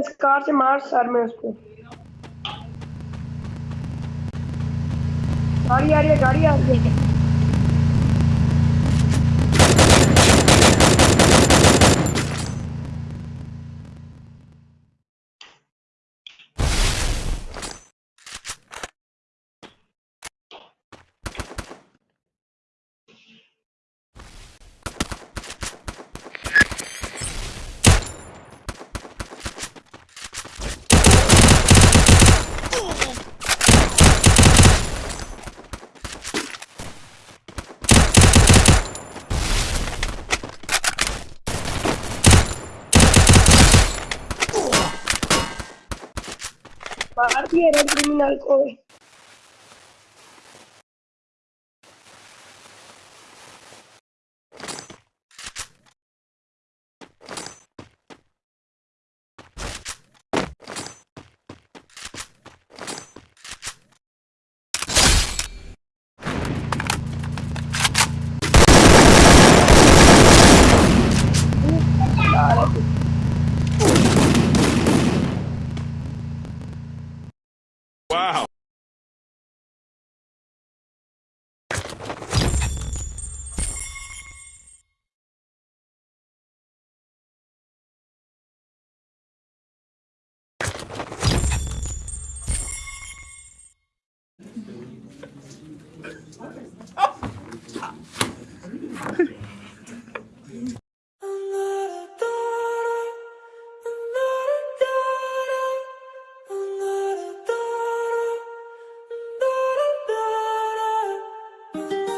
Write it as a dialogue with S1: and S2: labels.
S1: اس کار سے مار سر میں اس کو۔ گاڑی آ رہی ہے، گاڑی آ رہی ہے۔ مار دیے ریڈ کرمینل کو واہ